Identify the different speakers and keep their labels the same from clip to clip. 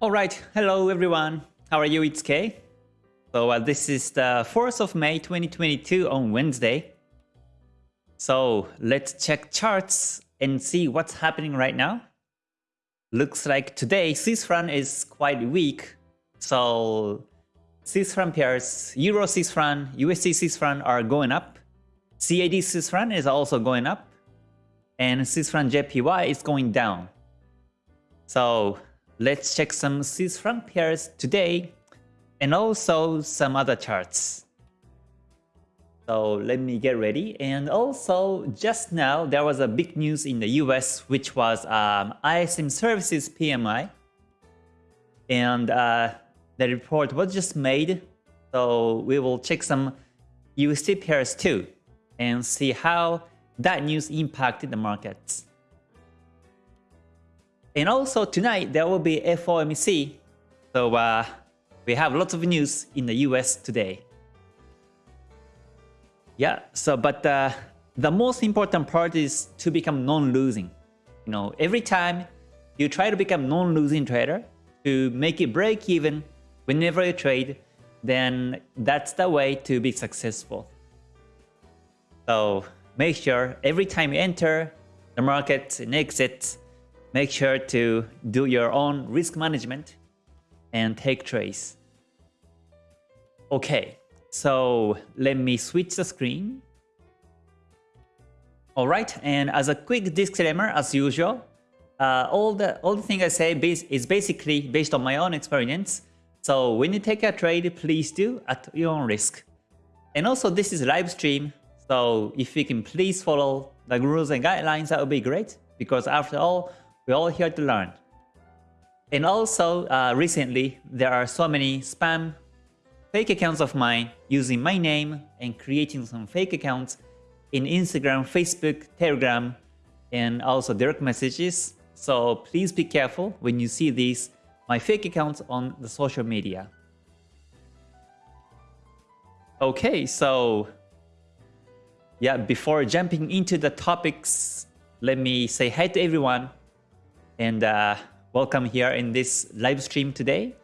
Speaker 1: All right, hello everyone. How are you? It's Kay. So uh, this is the 4th of May 2022 on Wednesday. So let's check charts and see what's happening right now. Looks like today Swiss franc is quite weak. So Swiss franc pairs, Euro Swiss franc, USD Swiss franc are going up. CAD Swiss franc is also going up. And Swiss franc JPY is going down. So let's check some Swiss franc pairs today and also some other charts. So let me get ready. And also just now there was a big news in the US which was um, ISM Services PMI. And uh, the report was just made. So we will check some USD pairs too and see how that news impacted the markets. And also tonight there will be FOMC. So uh, we have lots of news in the US today. Yeah, so but uh, the most important part is to become non-losing. You know, every time you try to become non-losing trader to make it break even whenever you trade, then that's the way to be successful. So make sure every time you enter the market and exit, make sure to do your own risk management and take trades. Okay, so let me switch the screen. Alright, and as a quick disclaimer, as usual, uh, all the all the thing I say is basically based on my own experience. So when you take a trade, please do at your own risk. And also this is live stream, so if you can please follow the rules and guidelines, that would be great. Because after all, we're all here to learn. And also, uh, recently, there are so many spam fake accounts of mine using my name and creating some fake accounts in Instagram, Facebook, Telegram, and also direct messages. So please be careful when you see these, my fake accounts on the social media. Okay, so yeah, before jumping into the topics, let me say hi to everyone and uh, welcome here in this live stream today.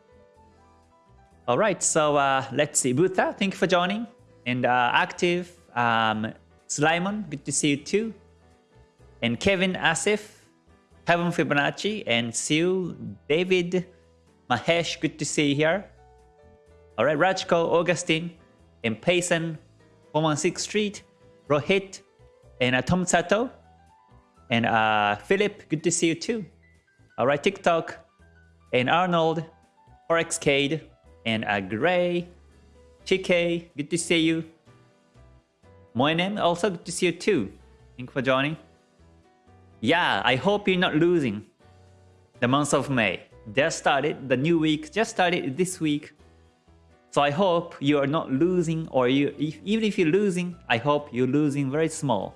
Speaker 1: All right, so uh, let's see. Buta, thank you for joining. And uh, Active, um, Slimon, good to see you too. And Kevin Asif, Kevin Fibonacci, and Sue, David, Mahesh, good to see you here. All right, Rajko, Augustine, and Payson, 116 Street, Rohit, and uh, Tom Sato, and uh, Philip, good to see you too. All right, TikTok, and Arnold, Forexcade, and uh, Gray, good to see you. Moinen, also good to see you too. Thank you for joining. Yeah, I hope you're not losing the month of May. Just started, the new week just started this week. So I hope you are not losing or you if, even if you're losing, I hope you're losing very small.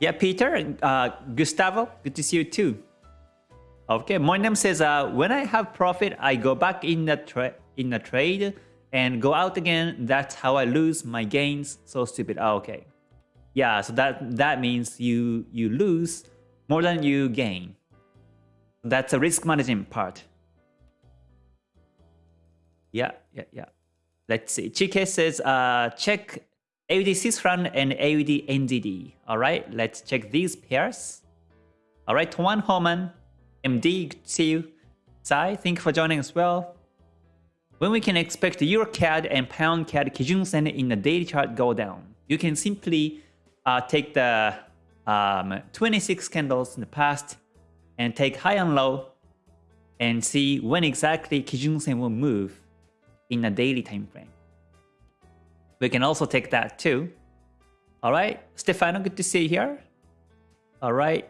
Speaker 1: Yeah, Peter, uh, Gustavo, good to see you too. Okay, name says, uh, when I have profit, I go back in the, in the trade and go out again. That's how I lose my gains. So stupid. Oh, okay. Yeah, so that, that means you, you lose more than you gain. That's a risk management part. Yeah, yeah, yeah. Let's see. Chike says, uh, check AUD Swiss and AUD NZD. All right, let's check these pairs. All right, Tuan Homan, MD, see you. Sai, thank you for joining as well. When we can expect Euro CAD and Pound CAD Kijun Sen in the daily chart go down, you can simply uh, take the um, 26 candles in the past and take high and low and see when exactly Kijun Sen will move in a daily time frame. We can also take that too. All right, Stefano, good to see you here. All right,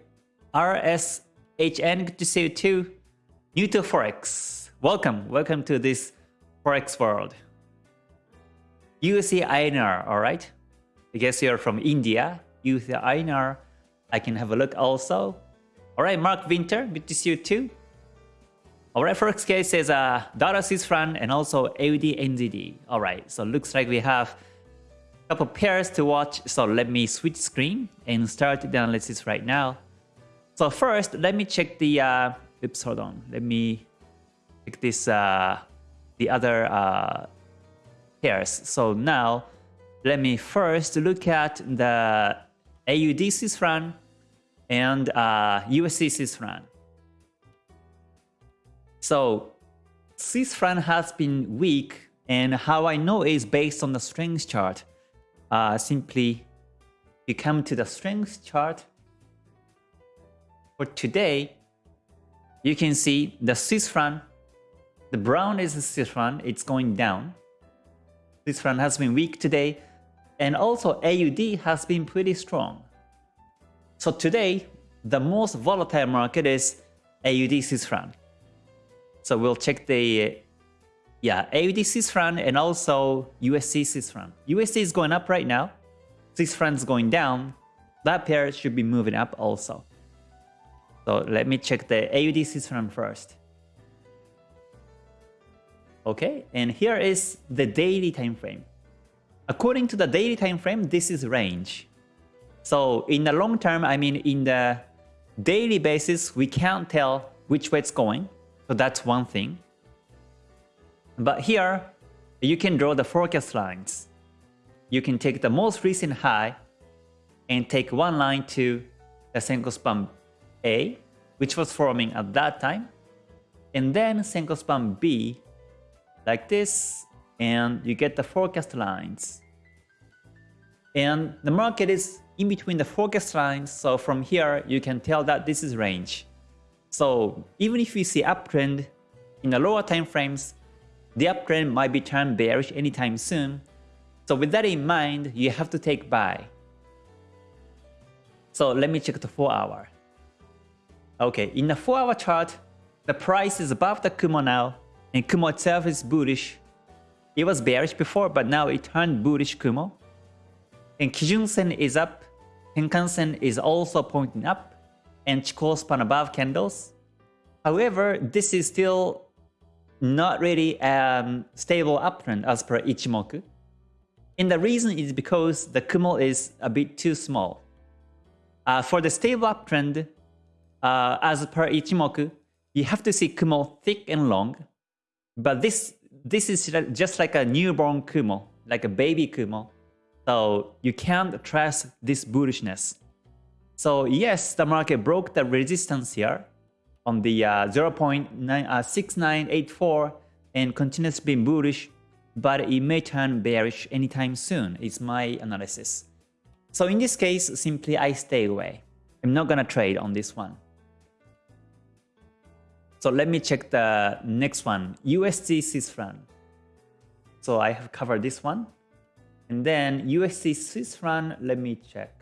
Speaker 1: RSHN, good to see you too. New to Forex, welcome, welcome to this Forex world. USD INR, all right. I guess you're from India. USD INR, I can have a look also. All right, Mark Winter, good to see you too. Our Forex case says uh, dollar Swiss franc and also AUD NZD. All right, so looks like we have a couple pairs to watch. So let me switch screen and start the analysis right now. So first, let me check the uh, oops, hold on. Let me check this, uh, the other uh, pairs. So now, let me first look at the AUD Swiss franc and uh, USD Swiss franc. So Swiss franc has been weak and how I know is based on the strength chart. Uh, simply, you come to the strength chart. For today, you can see the Swiss franc, the brown is the Swiss franc, it's going down. Swiss franc has been weak today, and also AUD has been pretty strong. So today, the most volatile market is AUD Swiss franc. So we'll check the yeah AUD Swiss franc and also USD Swiss franc. USD is going up right now. Swiss franc is going down. That pair should be moving up also. So let me check the AUD Swiss franc first. Okay, and here is the daily time frame. According to the daily time frame, this is range. So in the long term, I mean in the daily basis, we can't tell which way it's going. So that's one thing. But here, you can draw the forecast lines. You can take the most recent high and take one line to the Senkou span A, which was forming at that time, and then Senkou span B like this, and you get the forecast lines. And the market is in between the forecast lines, so from here you can tell that this is range. So even if we see uptrend in the lower time frames, the uptrend might be turned bearish anytime soon. So with that in mind, you have to take buy. So let me check the 4 hour. Okay, in the 4 hour chart, the price is above the Kumo now, and Kumo itself is bullish. It was bearish before, but now it turned bullish Kumo. And Kijun Sen is up, Tenkan-sen is also pointing up, and Chikou span above candles. However, this is still not really um, stable uptrend as per Ichimoku. And the reason is because the Kumo is a bit too small. Uh, for the stable uptrend, uh, as per Ichimoku, you have to see Kumo thick and long. But this this is just like a newborn Kumo, like a baby Kumo. So you can't trust this bullishness. So yes, the market broke the resistance here on the uh, 0.6984 uh, and continues being bullish, but it may turn bearish anytime soon, is my analysis. So in this case, simply I stay away. I'm not gonna trade on this one. So let me check the next one, USD Swiss franc. So I have covered this one. And then USD Swiss franc, let me check.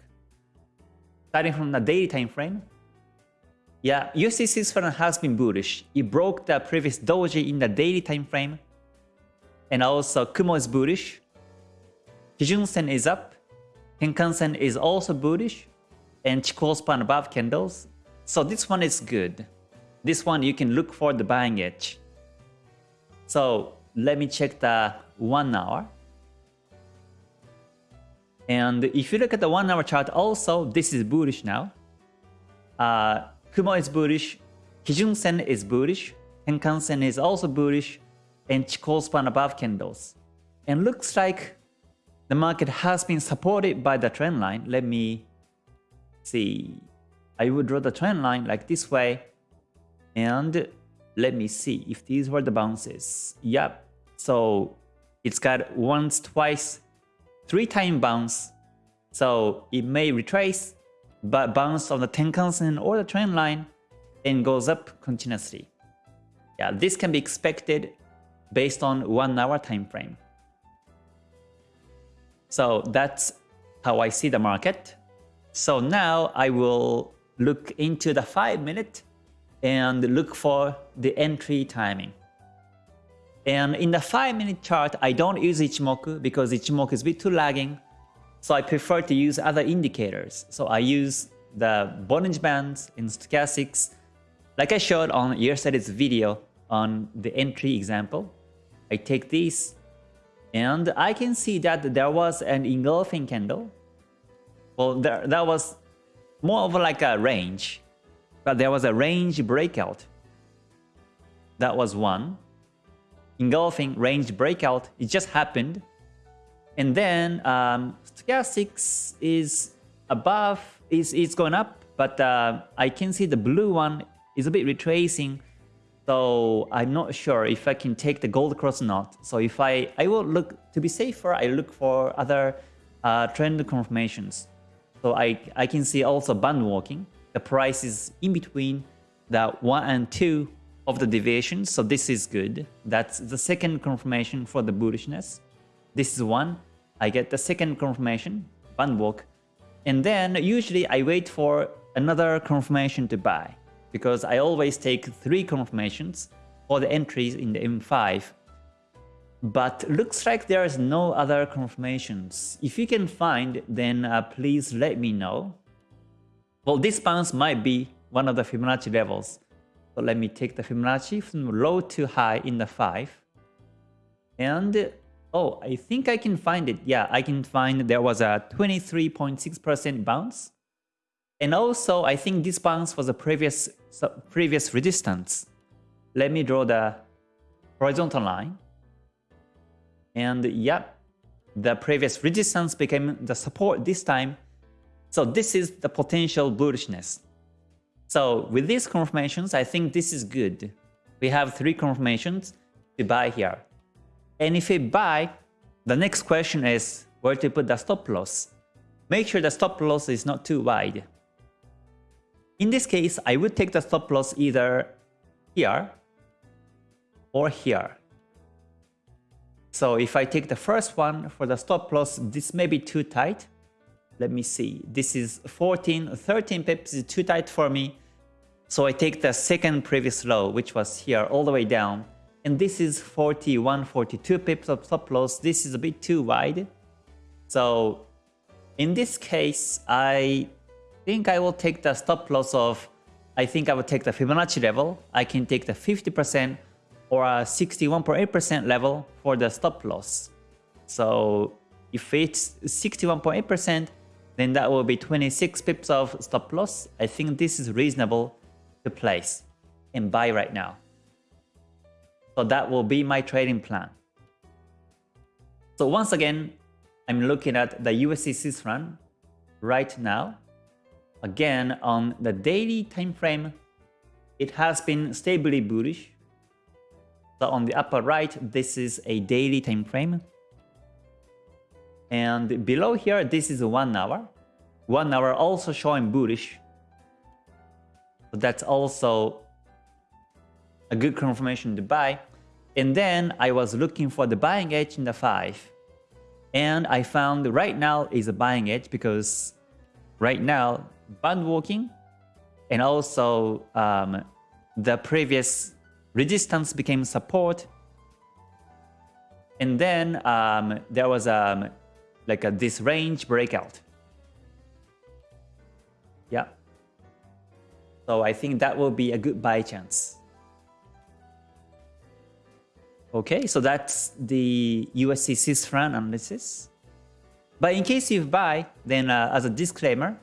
Speaker 1: Starting from the daily time frame. Yeah, USD franc has been bullish. It broke the previous doji in the daily time frame. And also Kumo is bullish. Kijun Sen is up. Tenkan Sen is also bullish. And Chikou span above candles. So this one is good. This one you can look for the buying edge. So let me check the one hour. And if you look at the one hour chart also, this is bullish now. Uh, Kumo is bullish, Kijun Sen is bullish, Tenkan Sen is also bullish, and Chikou span above candles. And looks like the market has been supported by the trend line. Let me see. I would draw the trend line like this way. And let me see if these were the bounces. Yep. So it's got once, twice, three time bounce. So it may retrace, but bounce on the Tenkan-sen or the trend line and goes up continuously. Yeah, this can be expected based on one hour time frame. So that's how I see the market. So now I will look into the 5 minute and look for the entry timing. And in the 5 minute chart, I don't use Ichimoku because Ichimoku is a bit too lagging. So I prefer to use other indicators. So I use the Bollinger Bands in stochastics, like I showed on yesterday's video on the entry example. I take these and I can see that there was an engulfing candle. Well, there, that was more of like a range, but there was a range breakout That was one. Engulfing range breakout, it just happened. And then um, stochastics is above, is, is going up, but uh, I can see the blue one is a bit retracing. So I'm not sure if I can take the gold cross or not. So if I, I will look, to be safer, I look for other uh, trend confirmations. So I, I can see also band walking. The price is in between the 1 and 2 of the deviation. So this is good. That's the second confirmation for the bullishness. This is one. I get the second confirmation, band walk. And then usually I wait for another confirmation to buy because I always take three confirmations for the entries in the M5. But looks like there is no other confirmations. If you can find, then uh, please let me know. Well, this bounce might be one of the Fibonacci levels. So let me take the Fibonacci from low to high in the 5. And, oh, I think I can find it. Yeah, I can find there was a 23.6% bounce. And also, I think this bounce was a previous, previous resistance. Let me draw the horizontal line. And yeah, the previous resistance became the support this time. So this is the potential bullishness. So with these confirmations, I think this is good. We have three confirmations to buy here. And if we buy, the next question is where to put the stop loss. Make sure the stop loss is not too wide. In this case, I would take the stop loss either here or here. So if I take the first one for the stop loss, this may be too tight. Let me see. This is 14, 13 pips is too tight for me. So I take the second previous low, which was here all the way down. And this is 41, 42 pips of stop loss. This is a bit too wide. So in this case, I think I will take the stop loss of, I think I will take the Fibonacci level. I can take the 50% or a 61.8% level for the stop loss. So if it's 61.8%, then that will be 26 pips of stop loss. I think this is reasonable to place and buy right now. So that will be my trading plan. So once again, I'm looking at the Swiss franc right now. Again, on the daily time frame, it has been stably bullish so on the upper right, this is a daily time frame. And below here, this is one hour. One hour also showing bullish. That's also a good confirmation to buy. And then I was looking for the buying edge in the 5. And I found right now is a buying edge because right now, band walking and also um, the previous resistance became support. And then um, there was um, like a, this range breakout. Yeah. So I think that will be a good buy chance. Okay, so that's the USD Swiss analysis. But in case you buy, then uh, as a disclaimer,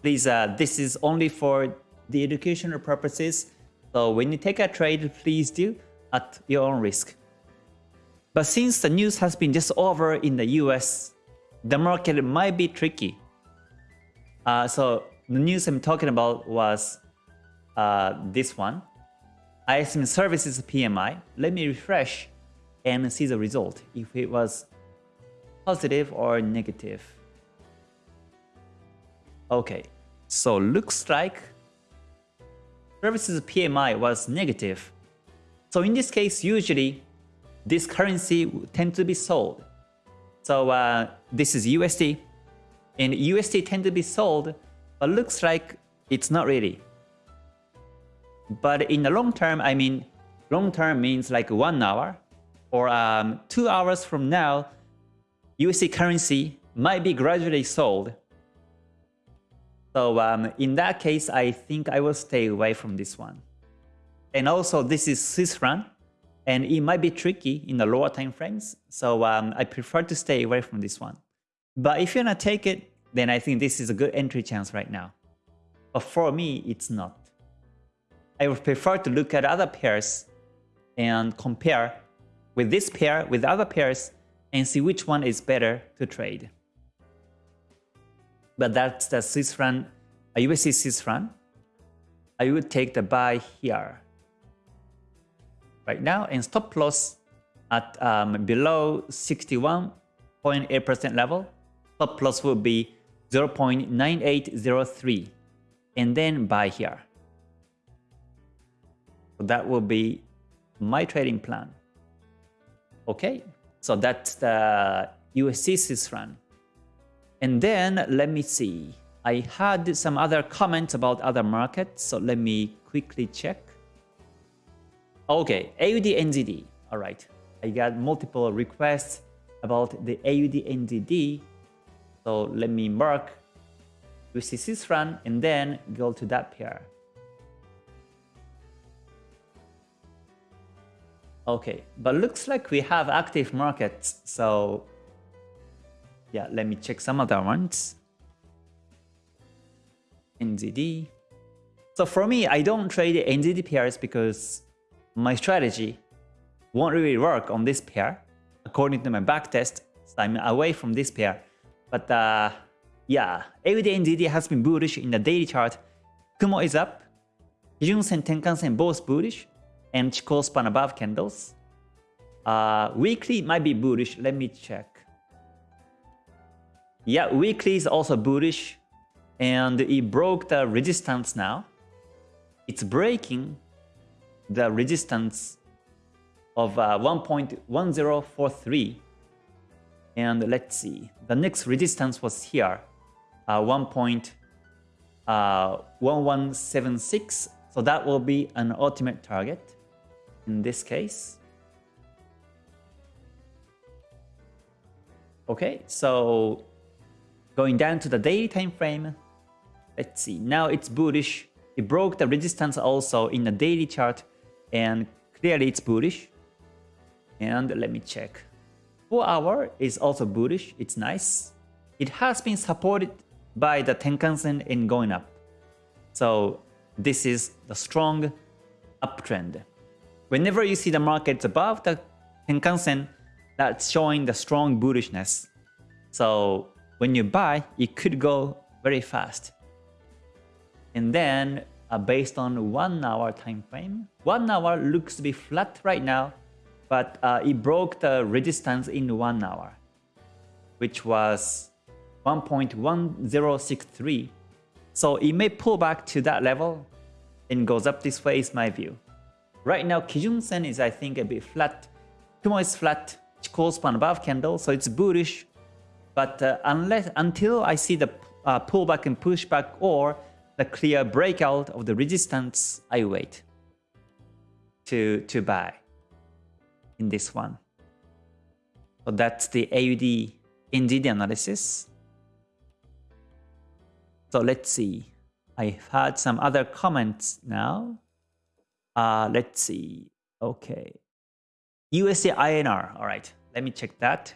Speaker 1: please, uh, this is only for the educational purposes so when you take a trade, please do at your own risk. But since the news has been just over in the US, the market might be tricky. Uh, so the news I'm talking about was uh, this one. ISM Services PMI. Let me refresh and see the result, if it was positive or negative. Okay, so looks like services PMI was negative. So in this case, usually this currency tend to be sold. So uh, this is USD, and USD tend to be sold, but looks like it's not really. But in the long term, I mean, long term means like one hour or um, two hours from now, USD currency might be gradually sold so um, in that case, I think I will stay away from this one. And also, this is Swiss franc, and it might be tricky in the lower time frames. So um, I prefer to stay away from this one. But if you're gonna take it, then I think this is a good entry chance right now. But for me, it's not. I would prefer to look at other pairs and compare with this pair with other pairs and see which one is better to trade. But that's the Swiss franc, a USD Swiss. I would take the buy here right now and stop loss at um, below 61.8% level. Stop loss will be 0.9803 and then buy here. So that will be my trading plan. Okay, so that's the USD Swiss franc. And then let me see. I had some other comments about other markets, so let me quickly check. Okay, AUD NZD. All right, I got multiple requests about the AUD NZD. So let me mark Swiss franc and then go to that pair. Okay, but looks like we have active markets. So yeah, let me check some other ones. NZD. So for me, I don't trade NZD pairs because my strategy won't really work on this pair. According to my backtest, so I'm away from this pair. But uh, yeah, AUD NZD has been bullish in the daily chart. Kumo is up. Kijun Sen, Tenkan Sen both bullish and Chikou span above candles. Uh, weekly might be bullish. Let me check. Yeah, weekly is also bullish and it broke the resistance now. It's breaking the resistance of uh, 1.1043 and let's see the next resistance was here uh, 1.1176 uh, so that will be an ultimate target in this case. Okay, so going down to the daily time frame, let's see. Now it's bullish. It broke the resistance also in the daily chart, and clearly it's bullish. And let me check. 4 hour is also bullish. It's nice. It has been supported by the Tenkan-sen in going up. So this is the strong uptrend. Whenever you see the markets above the Tenkan-sen, that's showing the strong bullishness. So when you buy, it could go very fast. And then uh, based on one hour time frame, one hour looks to be flat right now, but uh, it broke the resistance in one hour, which was 1.1063. So it may pull back to that level and goes up this way is my view. Right now, Kijun Sen is, I think, a bit flat. Kumo is flat, Chikou span above candle, so it's bullish. But uh, unless until I see the uh, pullback and pushback or the clear breakout of the resistance, I wait to, to buy in this one. So that's the AUD NZD analysis. So let's see. I've had some other comments now. Uh, let's see. Okay. USD INR. All right. Let me check that.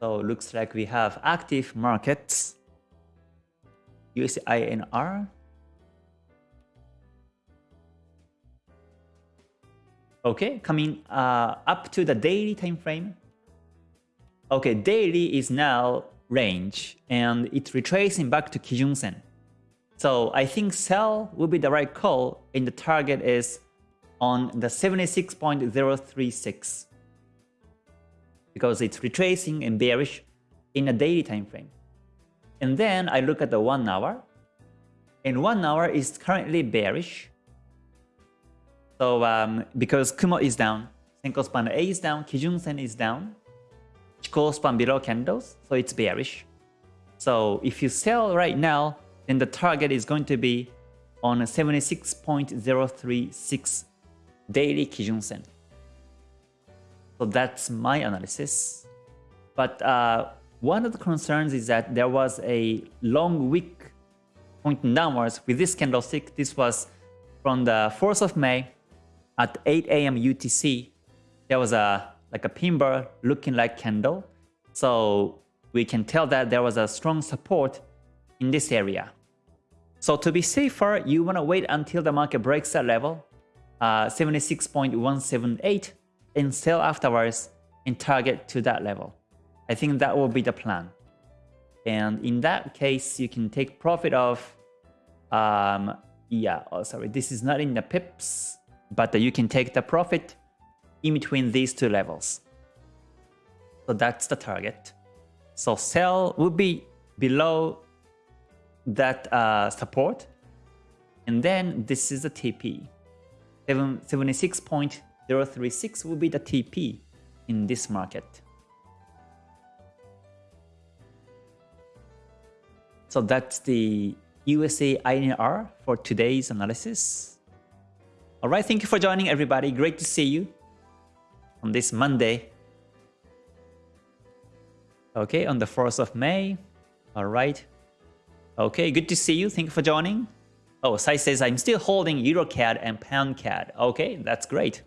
Speaker 1: So looks like we have active markets. USD INR. Okay, coming uh, up to the daily time frame. Okay, daily is now range and it's retracing back to Kijun Sen. So I think sell will be the right call and the target is on the 76.036 because it's retracing and bearish in a daily time frame. And then I look at the 1 hour and 1 hour is currently bearish. So um, because Kumo is down, Senkou span A is down, Kijun Sen is down, Chikou span below candles, so it's bearish. So if you sell right now, then the target is going to be on 76.036 daily Kijun Sen. So that's my analysis. But uh, one of the concerns is that there was a long wick pointing downwards with this candlestick. This was from the 4th of May at 8 a.m. UTC. There was a like a pin looking like candle. So we can tell that there was a strong support in this area. So to be safer, you want to wait until the market breaks that level, uh, 76.178, and sell afterwards and target to that level. I think that will be the plan. And in that case, you can take profit of, um, yeah, oh, sorry, this is not in the pips, but you can take the profit in between these two levels. So that's the target. So sell would be below that uh, support. And then this is the TP. 76.036 will be the TP in this market. So that's the USA INR for today's analysis. All right, thank you for joining everybody. Great to see you on this Monday. Okay, on the 4th of May. All right. Okay, good to see you. Thank you for joining. Oh, Sai says, I'm still holding EuroCAD and PoundCAD. Okay, that's great.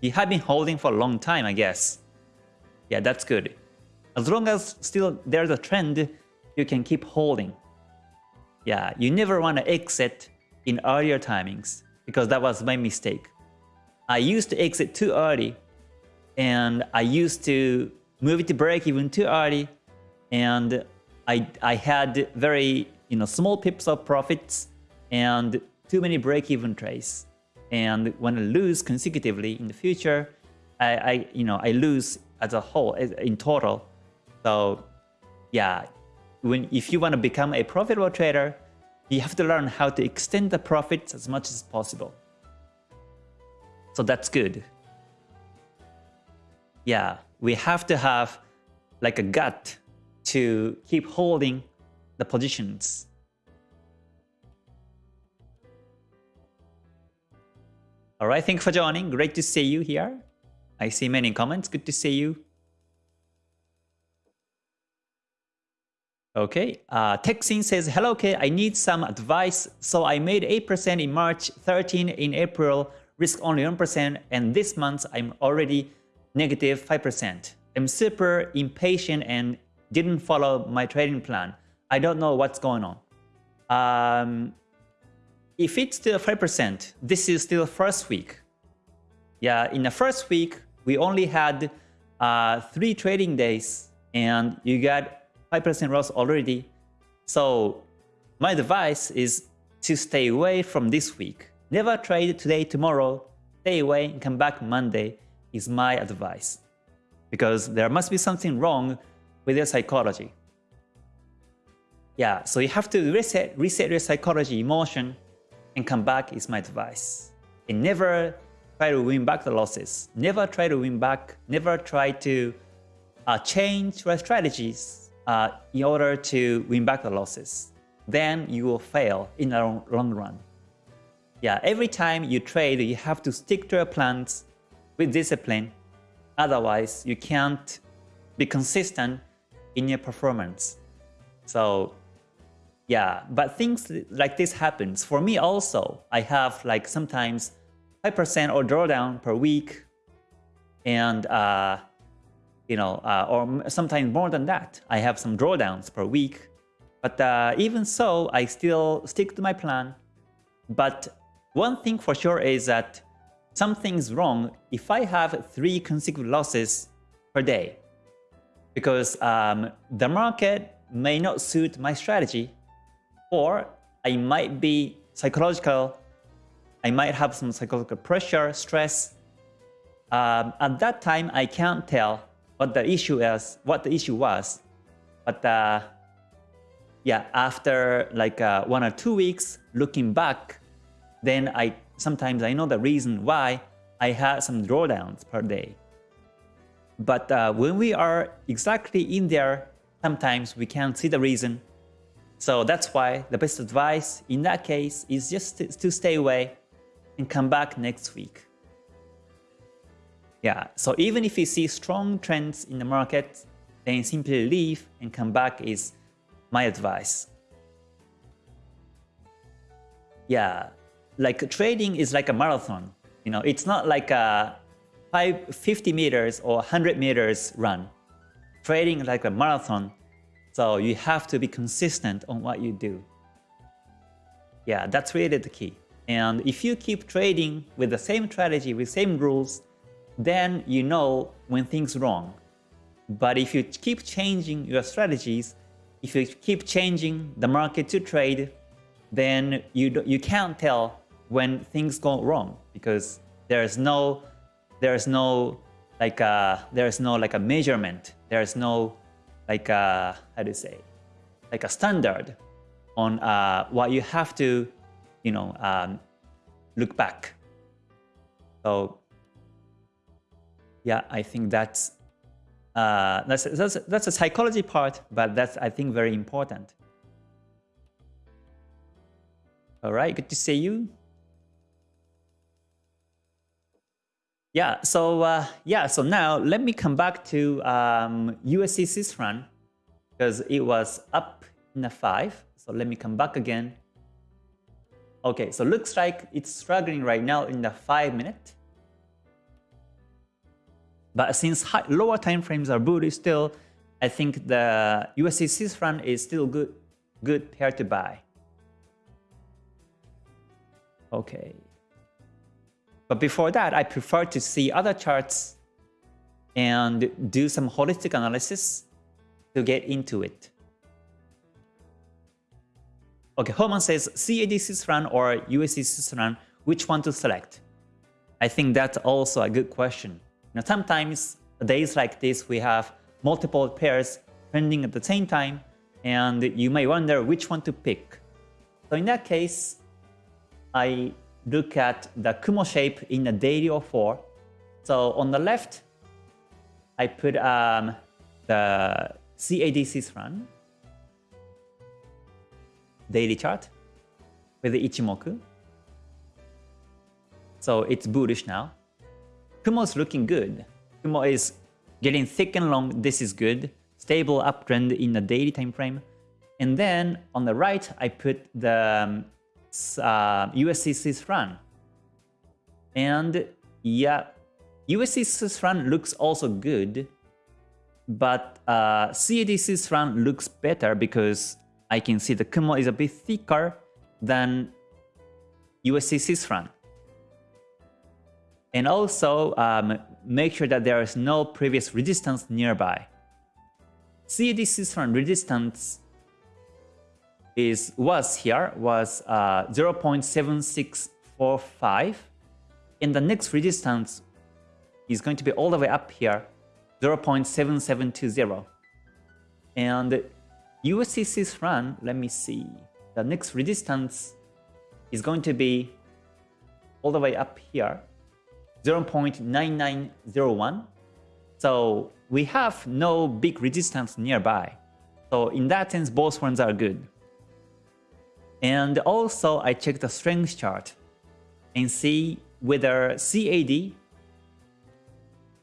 Speaker 1: You have been holding for a long time, I guess. Yeah, that's good. As long as still there's a trend, you can keep holding. Yeah, you never want to exit in earlier timings because that was my mistake. I used to exit too early and I used to move it to break even too early and I, I had very you know small pips of profits and too many break-even trades. And when I lose consecutively in the future, I, I you know I lose as a whole in total. So yeah, when if you want to become a profitable trader, you have to learn how to extend the profits as much as possible. So that's good. Yeah, we have to have like a gut to keep holding the positions. All right, thanks for joining. Great to see you here. I see many comments. Good to see you. Okay, uh, Texin says, Hello, K. I need some advice. So I made 8% in March, 13 in April, risk only 1%, and this month I'm already negative 5%. I'm super impatient and didn't follow my trading plan. I don't know what's going on. Um, if it's still 5%, this is still first week. Yeah, in the first week, we only had uh, three trading days and you got 5% loss already. So my advice is to stay away from this week. Never trade today, tomorrow. Stay away and come back Monday is my advice. Because there must be something wrong with your psychology. Yeah, so you have to reset, reset your psychology, emotion, and come back is my advice. And never try to win back the losses. Never try to win back. Never try to uh, change your strategies uh, in order to win back the losses. Then you will fail in the long, long run. Yeah, every time you trade, you have to stick to your plans with discipline. Otherwise, you can't be consistent in your performance. So yeah, but things like this happens. For me also, I have like sometimes 5% or drawdown per week and uh, you know, uh, or sometimes more than that. I have some drawdowns per week. But uh, even so, I still stick to my plan. But one thing for sure is that something's wrong if I have three consecutive losses per day because um, the market may not suit my strategy or I might be psychological, I might have some psychological pressure, stress. Um, at that time, I can't tell what the issue is, what the issue was. But uh, yeah, after like uh, one or two weeks looking back, then I sometimes I know the reason why I had some drawdowns per day. But uh, when we are exactly in there, sometimes we can't see the reason. So that's why the best advice in that case is just to, to stay away and come back next week. Yeah, so even if you see strong trends in the market, then simply leave and come back is my advice. Yeah, like trading is like a marathon. You know, it's not like a 50 meters or 100 meters run. Trading like a marathon, so you have to be consistent on what you do. Yeah, that's really the key. And if you keep trading with the same strategy, with same rules, then you know when things wrong. But if you keep changing your strategies, if you keep changing the market to trade, then you you can't tell when things go wrong because there's no there's no like a, uh, there's no like a measurement. There's no like a, uh, how do you say like a standard on uh, what you have to you know um, look back. So yeah, I think that's uh, that's, that's, that's a psychology part, but that's, I think, very important. All right, good to see you. Yeah, so uh, yeah, so now let me come back to um, Swiss franc because it was up in a 5. So let me come back again. Okay, so looks like it's struggling right now in the 5 minute. But since high, lower time frames are bullish still, I think the USD Swiss franc is still good, good pair to buy. Okay. But before that, I prefer to see other charts and do some holistic analysis to get into it. Okay, Herman says CAD Swiss franc or USD Swiss franc, which one to select? I think that's also a good question. Now, sometimes days like this, we have multiple pairs trending at the same time, and you may wonder which one to pick. So in that case, I look at the Kumo shape in a daily or 4. So on the left, I put um, the CAD Swiss franc daily chart with the Ichimoku. So it's bullish now. Kumo is looking good. Kumo is getting thick and long. This is good. Stable uptrend in the daily time frame. And then on the right, I put the um, uh, USD Swiss. And yeah, USD Swiss looks also good, but uh, CAD Swiss looks better because I can see the Kumo is a bit thicker than USD Swiss. And also um, make sure that there is no previous resistance nearby. CAD Swiss franc resistance is was here was uh, 0.7645 and the next resistance is going to be all the way up here 0.7720 and Swiss franc let me see the next resistance is going to be all the way up here 0.9901. So we have no big resistance nearby. So in that sense, both ones are good. And also I check the strength chart and see whether CAD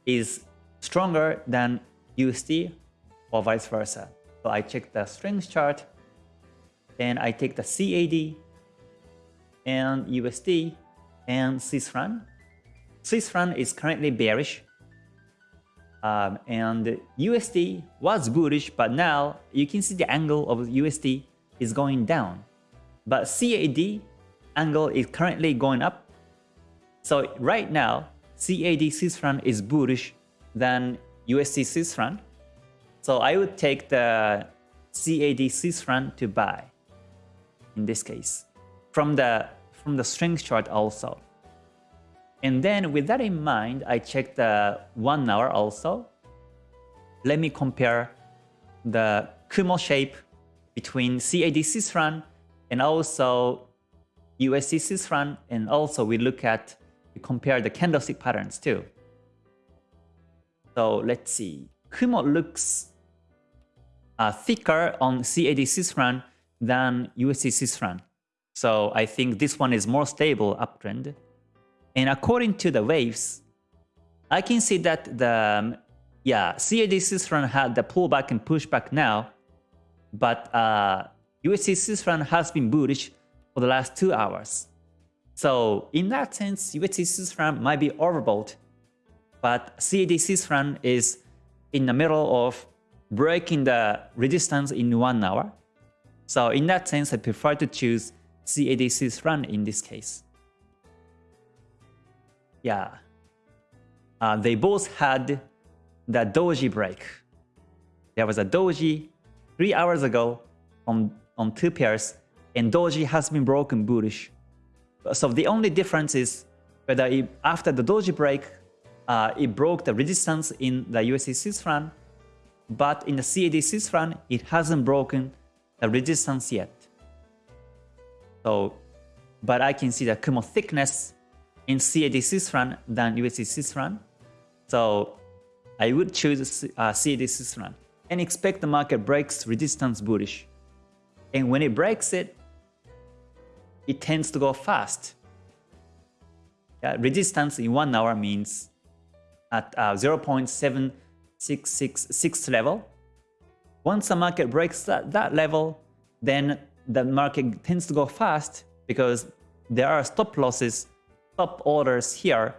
Speaker 1: is stronger than USD or vice versa. So I check the strength chart and I take the CAD and USD and Swiss franc Swiss franc is currently bearish. Um, and USD was bullish, but now you can see the angle of USD is going down. But CAD angle is currently going up. So right now, CAD Swiss franc is bullish than USD Swiss franc. So I would take the CAD Swiss franc to buy in this case from the from the strength chart also. And then with that in mind, I checked the one hour also. Let me compare the Kumo shape between CAD franc and also USD franc. And also we look at, we compare the candlestick patterns too. So let's see. Kumo looks uh, thicker on CAD franc than USD franc. So I think this one is more stable uptrend. And according to the waves, I can see that the um, yeah CAD Swiss had the pullback and pushback now, but uh, USD has been bullish for the last two hours. So in that sense, USD franc might be overbought, but CAD franc is in the middle of breaking the resistance in one hour. So in that sense, I prefer to choose CAD franc in this case. Yeah. Uh, they both had the doji break. There was a doji three hours ago on, on two pairs, and doji has been broken bullish. So the only difference is whether it, after the doji break, uh, it broke the resistance in the USD Swiss but in the CAD Swiss it hasn't broken the resistance yet. So, but I can see the Kumo thickness in CAD franc than USD franc. So I would choose uh, CAD and expect the market breaks resistance bullish. And when it breaks it, it tends to go fast. Yeah, resistance in one hour means at uh, 0.7666 level. Once the market breaks that, that level, then the market tends to go fast because there are stop losses, stop orders here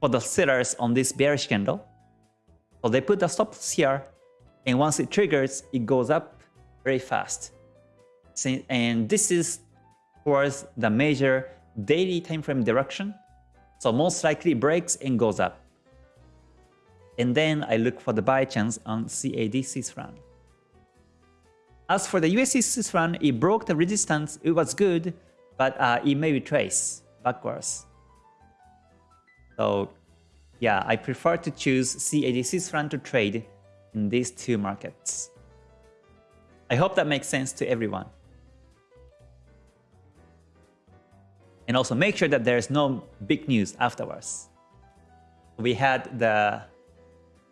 Speaker 1: for the sellers on this bearish candle. So they put the stops here, and once it triggers, it goes up very fast. And this is towards the major daily time frame direction. So most likely breaks and goes up. And then I look for the buy chance on CAD Swiss. As for the USD Swiss it broke the resistance. It was good, but uh, it may retrace backwards. So yeah, I prefer to choose CAD Swiss franc to trade in these two markets. I hope that makes sense to everyone. And also make sure that there's no big news afterwards. We had the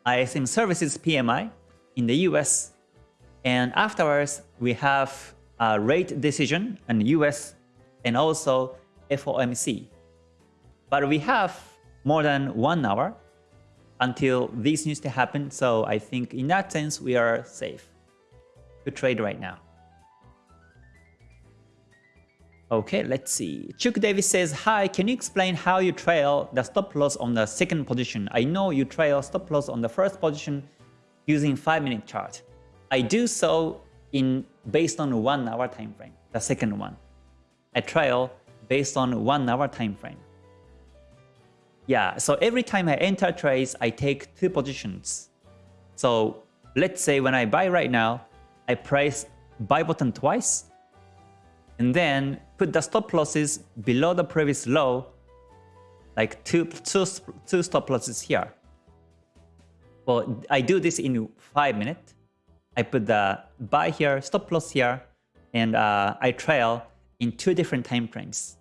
Speaker 1: ISM Services PMI in the US and afterwards, we have a rate decision in the US and also FOMC. But we have more than one hour until this needs to happen. So I think in that sense, we are safe to trade right now. Okay, let's see. Chuck Davis says, Hi, can you explain how you trail the stop loss on the second position? I know you trail stop loss on the first position using 5 minute chart. I do so in based on one hour time frame, the second one. I trail based on one hour time frame. Yeah, so every time I enter trades, I take two positions. So let's say when I buy right now, I press buy button twice, and then put the stop losses below the previous low, like two, two, two stop losses here. Well, I do this in 5 minutes. I put the buy here, stop loss here, and uh, I trail in two different time frames.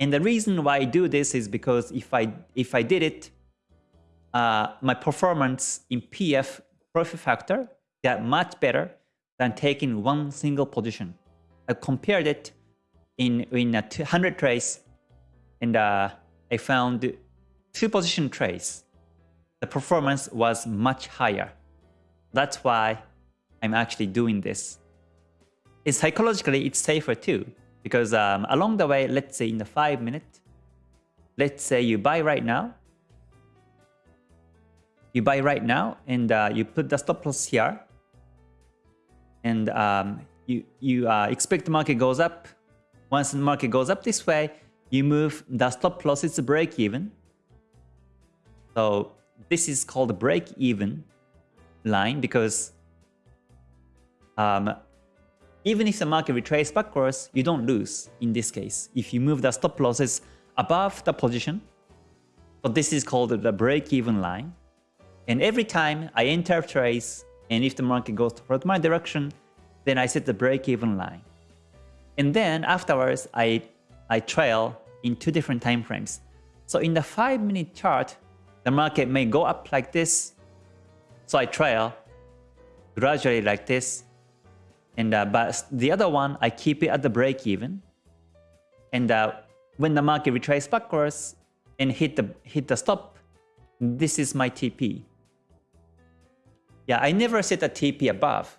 Speaker 1: And the reason why I do this is because if I if I did it, uh, my performance in PF profit factor got much better than taking one single position. I compared it in in a 200 trades, and uh, I found two position trades. The performance was much higher. That's why I'm actually doing this. And psychologically, it's safer too, because um, along the way, let's say in the 5 minute, let's say you buy right now, you buy right now and uh, you put the stop loss here, and um, you, you uh, expect the market goes up. Once the market goes up this way, you move the stop loss, it's a break even. So this is called a break even line because um, even if the market retraces backwards, you don't lose in this case if you move the stop losses above the position. So this is called the break-even line. And every time I enter a trades, and if the market goes toward my direction, then I set the break-even line. And then afterwards, I, I trail in two different time frames. So in the 5-minute chart, the market may go up like this. So I trail gradually like this and uh, but the other one, I keep it at the break even. And uh, when the market retraces backwards and hit the hit the stop, this is my TP. Yeah, I never set a TP above.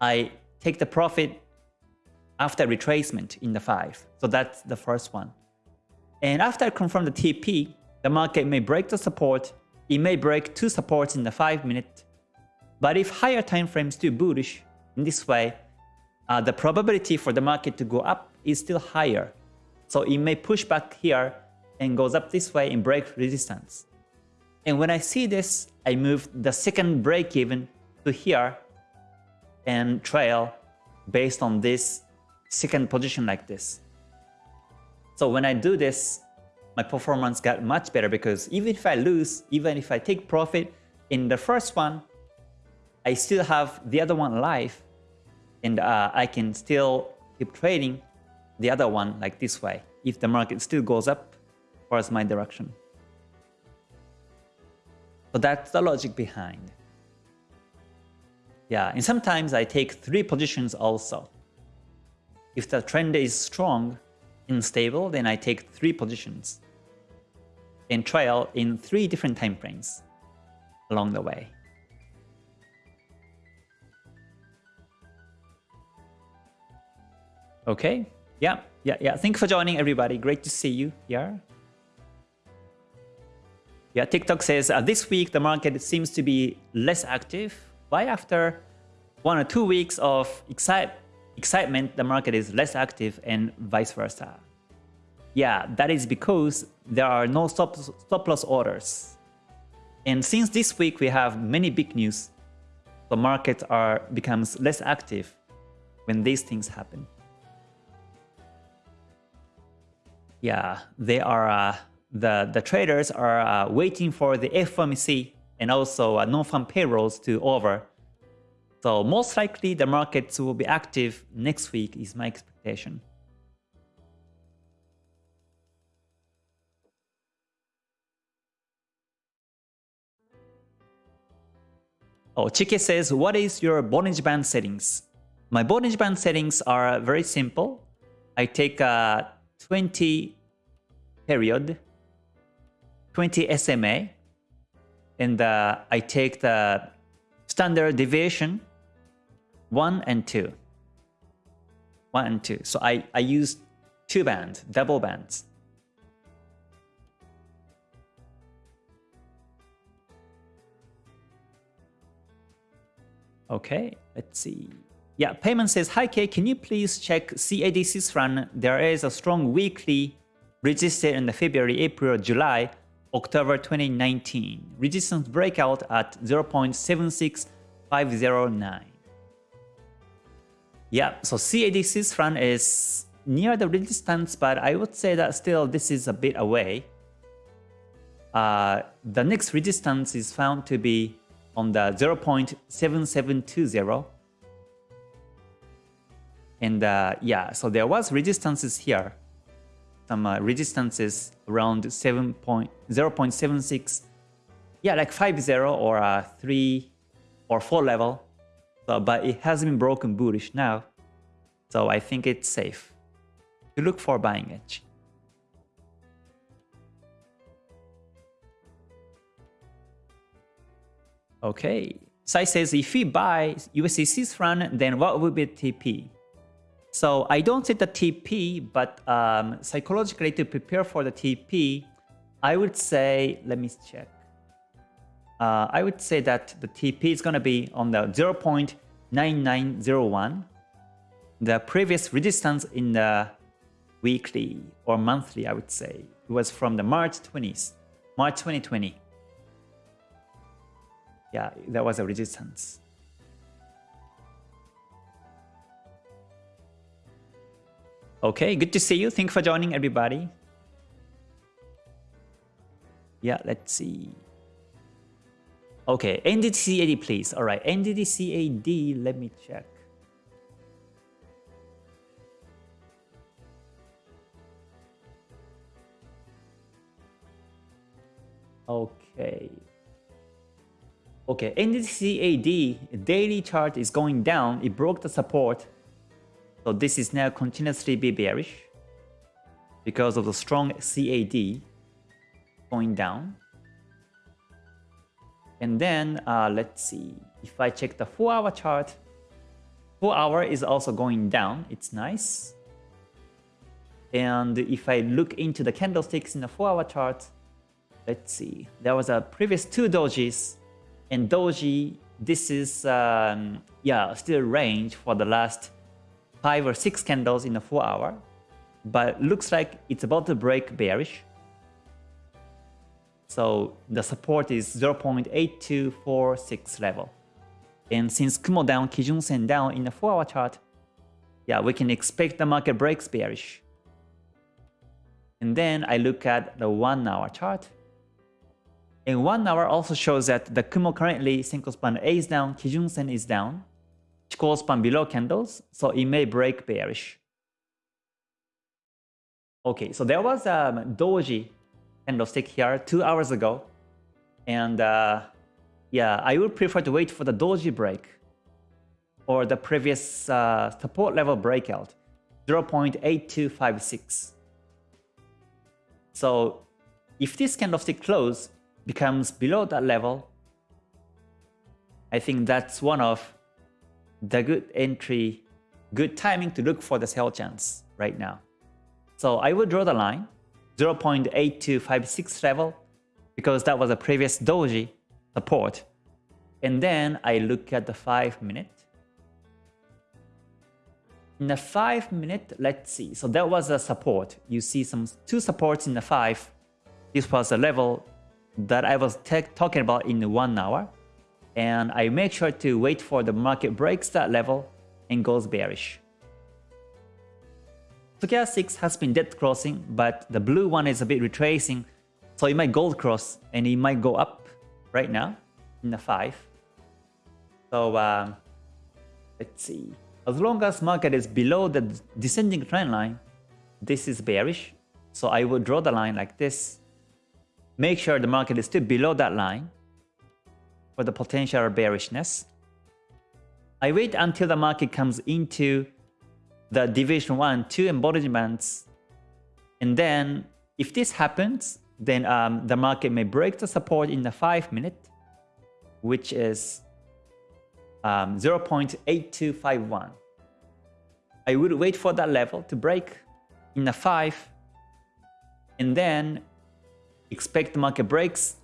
Speaker 1: I take the profit after retracement in the 5. So that's the first one. And after I confirm the TP, the market may break the support. It may break two supports in the 5 minute. But if higher time frames do bullish, in this way, uh, the probability for the market to go up is still higher. So it may push back here and goes up this way and break resistance. And when I see this, I move the second break even to here and trail based on this second position like this. So when I do this, my performance got much better because even if I lose, even if I take profit in the first one, I still have the other one alive and uh, I can still keep trading the other one like this way if the market still goes up towards my direction. So that's the logic behind. Yeah, and sometimes I take three positions also. If the trend is strong and stable, then I take three positions and trail in three different time frames along the way. Okay, yeah, yeah, yeah. Thank you for joining everybody. Great to see you here. Yeah, TikTok says uh, this week the market seems to be less active. Why after one or two weeks of excite excitement, the market is less active and vice versa? Yeah, that is because there are no stop, stop loss orders. And since this week we have many big news, the market are becomes less active when these things happen. Yeah, they are uh, the the traders are uh, waiting for the FOMC and also uh, non-farm payrolls to over. So most likely the markets will be active next week is my expectation. Oh, Chike says, what is your Bollinger Band settings? My Bollinger Band settings are very simple. I take a 20 period, 20 SMA, and uh, I take the standard deviation 1 and 2. 1 and 2. So I, I use two bands, double bands. Okay, let's see. Yeah, Payment says, Hi K, can you please check CAD Swiss run? There is a strong weekly resistance in the February, April, July, October 2019. Resistance breakout at 0.76509. Yeah, so CAD Swiss run is near the resistance, but I would say that still this is a bit away. Uh, the next resistance is found to be on the 0.7720 and uh, yeah, so there was resistances here. Some uh, resistances around 7 point, 0 0.76. Yeah, like 5 0 or uh, 3 or 4 level. So, but it has been broken bullish now. So I think it's safe to look for buying edge. Okay, Sai says if we buy USD franc, then what would be TP? So I don't set the TP, but um, psychologically to prepare for the TP, I would say, let me check. Uh, I would say that the TP is going to be on the 0.9901. The previous resistance in the weekly or monthly, I would say, it was from the March 20th, March 2020. Yeah, that was a resistance. Okay, good to see you. Thank you for joining, everybody. Yeah, let's see. Okay, NZDCAD, please. All right, NZDCAD, let me check. Okay. Okay, NZDCAD daily chart is going down. It broke the support so this is now continuously be bearish because of the strong CAD going down. And then uh, let's see, if I check the 4 hour chart, 4 hour is also going down, it's nice. And if I look into the candlesticks in the 4 hour chart, let's see, there was a previous two dojis and doji, this is um, yeah still range for the last 5 or 6 candles in a 4 hour, but looks like it's about to break bearish. So the support is 0.8246 level. And since Kumo down, Kijun Sen down in the 4 hour chart, yeah, we can expect the market breaks bearish. And then I look at the 1 hour chart. And 1 hour also shows that the Kumo currently Senkou span A is down, Kijun Sen is down, Chikou span below candles, so it may break bearish. Okay, so there was a um, doji candlestick here two hours ago. And uh, yeah, I would prefer to wait for the doji break or the previous uh, support level breakout, 0.8256. So if this candlestick close becomes below that level, I think that's one of the good entry, good timing to look for the sell chance right now. So I will draw the line 0.8256 level because that was a previous doji support. And then I look at the 5 minute. In the 5 minute, let's see. So that was a support. You see some two supports in the 5. This was a level that I was talking about in the 1 hour. And I make sure to wait for the market breaks that level and goes bearish. Tokyo 6 has been dead crossing, but the blue one is a bit retracing, so it might gold cross and it might go up right now in the 5. So um, let's see. As long as market is below the descending trend line, this is bearish. So I will draw the line like this. Make sure the market is still below that line for the potential bearishness. I wait until the market comes into the division 1, 2 embodiments. And then if this happens, then um, the market may break the support in the 5 minute, which is um, 0.8251. I would wait for that level to break in the 5 and then expect the market breaks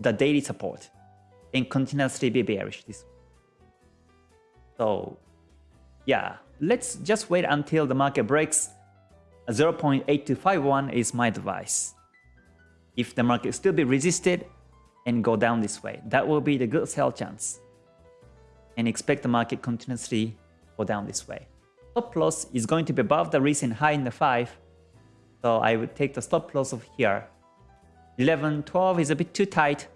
Speaker 1: the daily support and continuously be bearish. This. So yeah, let's just wait until the market breaks 0.8251 is my advice. If the market still be resisted and go down this way, that will be the good sell chance. And expect the market continuously go down this way. Stop loss is going to be above the recent high in the 5. So I would take the stop loss of here. 11, 12 is a bit too tight.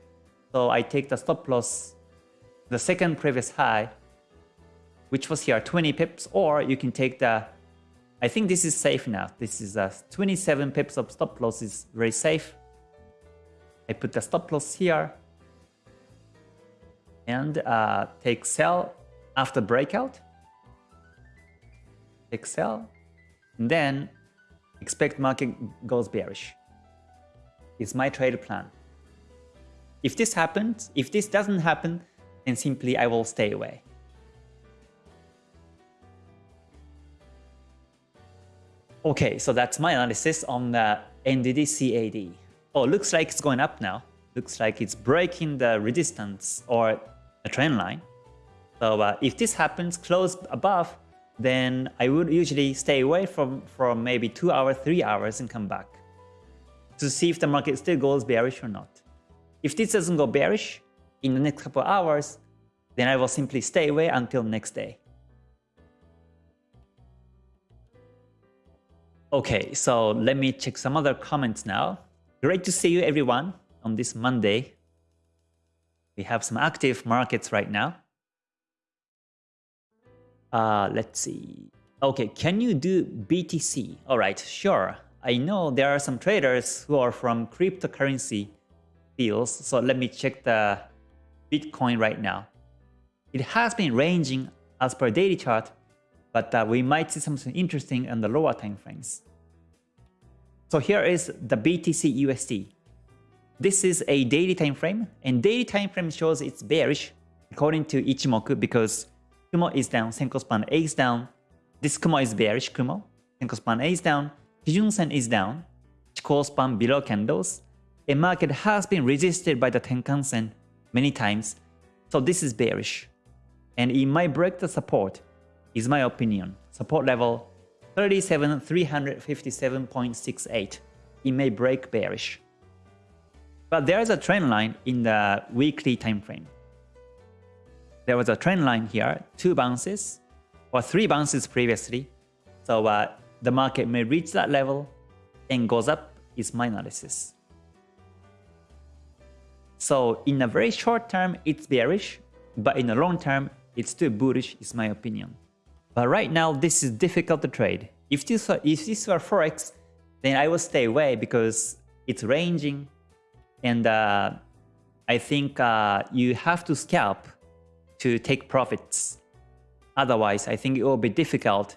Speaker 1: So I take the stop loss, the second previous high, which was here 20 pips, or you can take the, I think this is safe now. This is a 27 pips of stop loss is very safe. I put the stop loss here and uh, take sell after breakout. Take sell, and then expect market goes bearish. It's my trade plan. If this happens, if this doesn't happen, then simply I will stay away. Okay, so that's my analysis on the NZD CAD. Oh, looks like it's going up now. Looks like it's breaking the resistance or a trend line. So uh, if this happens close above, then I would usually stay away from, from maybe 2 hours, 3 hours and come back to see if the market still goes bearish or not. If this doesn't go bearish in the next couple hours, then I will simply stay away until next day. Okay, so let me check some other comments now. Great to see you everyone on this Monday. We have some active markets right now. Uh, let's see. Okay, can you do BTC? All right, sure. I know there are some traders who are from cryptocurrency fields, so let me check the Bitcoin right now. It has been ranging as per daily chart but uh, we might see something interesting in the lower time frames. So here is the BTC USD. This is a daily time frame, and daily time frame shows it's bearish according to Ichimoku because Kumo is down, Senkou span A is down. This Kumo is bearish Kumo, Senkou span A is down, Kijun Sen is down, Chikou span below candles. A market has been resisted by the Tenkan Sen many times, so this is bearish. And it might break the support is my opinion. support level 37,357.68. It may break bearish. But there is a trend line in the weekly time frame. There was a trend line here, two bounces or three bounces previously. So uh, the market may reach that level and goes up is my analysis. So in a very short term, it's bearish, but in the long term, it's still bullish is my opinion. But right now, this is difficult to trade. If this were, if this were Forex, then I would stay away because it's ranging and uh, I think uh, you have to scalp to take profits. Otherwise, I think it will be difficult.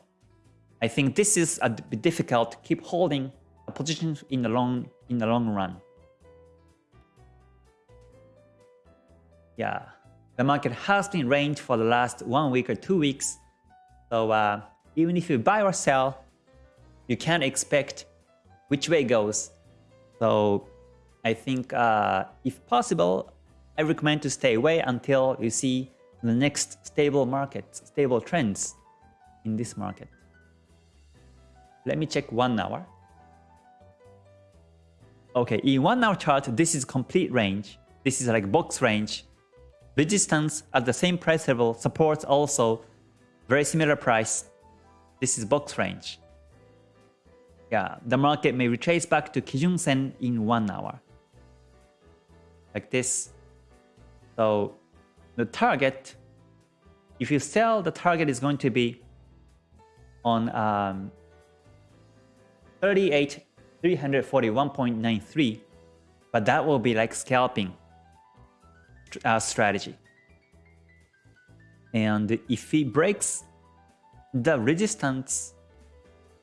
Speaker 1: I think this is a difficult to keep holding a position in the long in the long run. Yeah, the market has been range for the last one week or two weeks. So uh, even if you buy or sell, you can't expect which way it goes. So I think uh, if possible, I recommend to stay away until you see the next stable market, stable trends in this market. Let me check one hour. Okay, in one hour chart, this is complete range. This is like box range. Resistance at the same price level, supports also very similar price. This is box range. Yeah, the market may retrace back to Kijun Sen in one hour. Like this. So the target, if you sell, the target is going to be on um, 38 341.93 but that will be like scalping uh, strategy. And if it breaks the resistance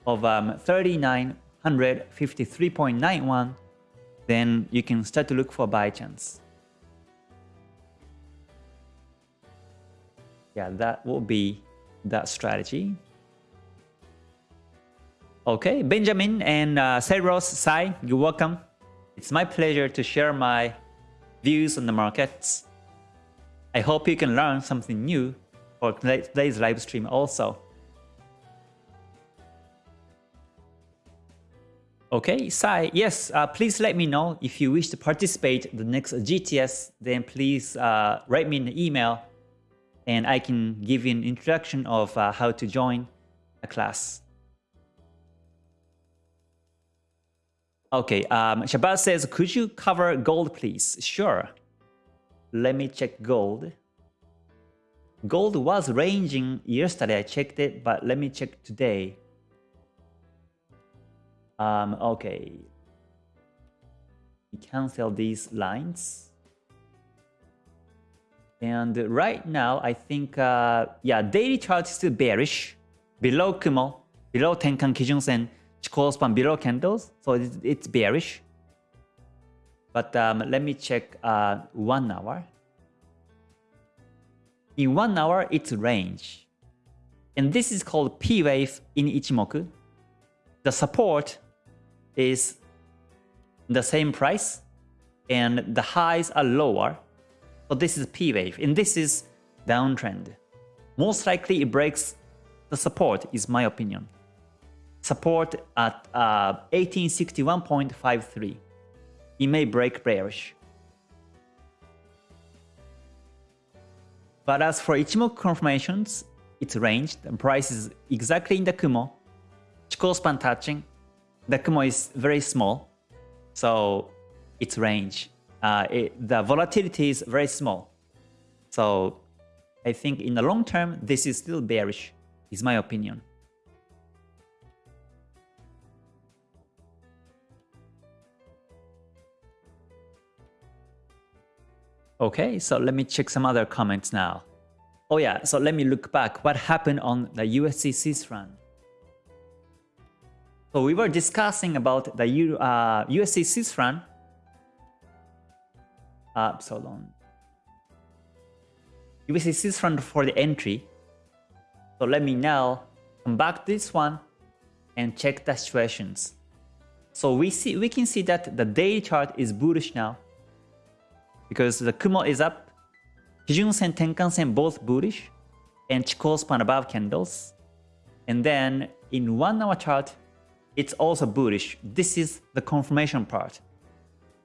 Speaker 1: of um, 3953.91 then you can start to look for buy chance. Yeah that will be that strategy. Okay, Benjamin and uh, Cyrus, Sai, you're welcome. It's my pleasure to share my views on the markets. I hope you can learn something new for today's live stream also. Okay, Sai, yes, uh, please let me know if you wish to participate in the next GTS, then please uh, write me an email and I can give you an introduction of uh, how to join a class. Okay, um, Shabbat says, could you cover gold, please? Sure. Let me check gold. Gold was ranging yesterday. I checked it, but let me check today. Um, okay. We cancel these lines. And right now, I think, uh, yeah, daily chart is still bearish. Below Kumo, below Tenkan Kijun Sen, Below candles, so it's, it's bearish. But um, let me check uh, one hour. In one hour, it's range. And this is called P wave in Ichimoku. The support is the same price and the highs are lower. So this is P wave and this is downtrend. Most likely it breaks the support is my opinion support at uh, 1861.53. It may break bearish. But as for Ichimoku confirmations, it's ranged and price is exactly in the Kumo. Chikou span touching. The Kumo is very small, so it's range. Uh, it, the volatility is very small. So I think in the long term, this is still bearish, is my opinion. Okay, so let me check some other comments now. Oh yeah, so let me look back. What happened on the USD Swiss run? So we were discussing about the U, uh, USD Swiss run. Uh, so run for the entry. So let me now come back to this one and check the situations. So we see we can see that the daily chart is bullish now because the Kumo is up, Kijun Sen, Tenkan Sen both bullish, and Chikou span above candles. And then in one hour chart, it's also bullish. This is the confirmation part.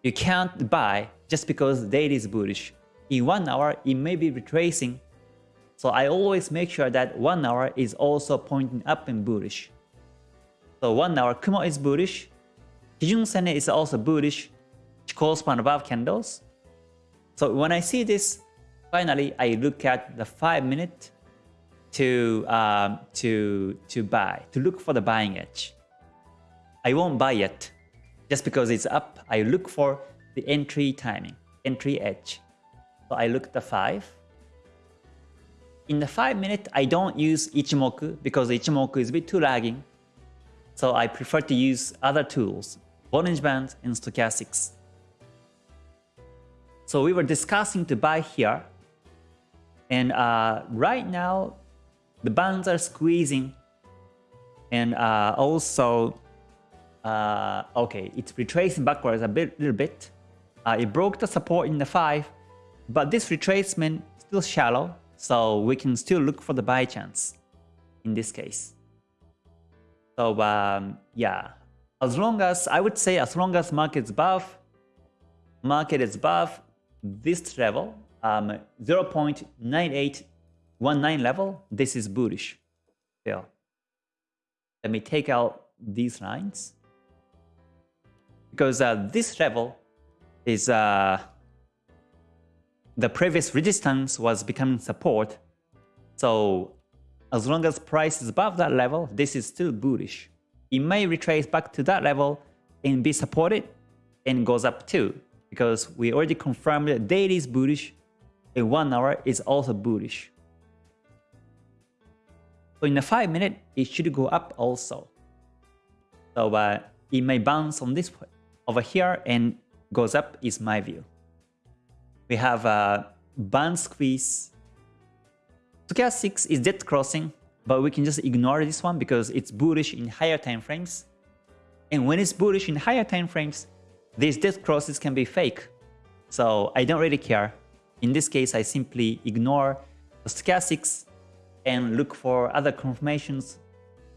Speaker 1: You can't buy just because daily is bullish. In one hour, it may be retracing. So I always make sure that one hour is also pointing up and bullish. So one hour Kumo is bullish. Kijun Sen is also bullish. Chikou span above candles. So when I see this, finally I look at the 5 minute to um, to to buy, to look for the buying edge. I won't buy yet. Just because it's up, I look for the entry timing, entry edge. So I look at the 5. In the 5 minute, I don't use Ichimoku because Ichimoku is a bit too lagging. So I prefer to use other tools, Bollinger Band and Stochastics. So we were discussing to buy here. And uh, right now, the bands are squeezing. And uh, also, uh, okay, it's retracing backwards a bit, little bit. Uh, it broke the support in the 5, but this retracement still shallow, so we can still look for the buy chance in this case. So um, yeah, as long as, I would say as long as market is above, market is above this level, um, 0.9819 level, this is bullish. Yeah. Let me take out these lines. Because uh, this level is uh, the previous resistance was becoming support. So as long as price is above that level, this is still bullish. It may retrace back to that level and be supported and goes up too because we already confirmed that daily is bullish and one hour is also bullish. So in the 5 minute, it should go up also. So uh, it may bounce on this over here and goes up is my view. We have a band squeeze. Stochastic is dead crossing, but we can just ignore this one because it's bullish in higher time frames. And when it's bullish in higher time frames, these death crosses can be fake. So I don't really care. In this case, I simply ignore the stochastics and look for other confirmations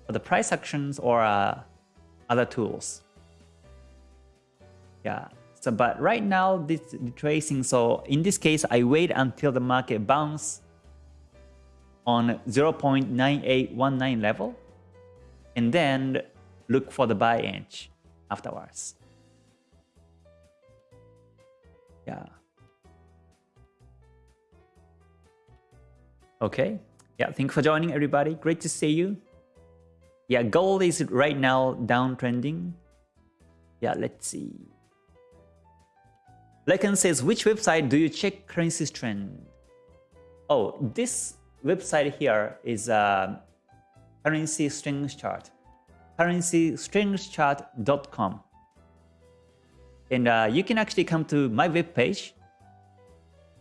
Speaker 1: for the price actions or uh, other tools. Yeah. So, but right now, this tracing. So in this case, I wait until the market bounce on 0.9819 level, and then look for the buy edge afterwards. Yeah. Okay. Yeah, thanks for joining everybody. Great to see you. Yeah, gold is right now downtrending. Yeah, let's see. Lekan says, which website do you check currencies trend? Oh, this website here is a currency strings chart. currencystrengthchart.com. And uh, you can actually come to my web page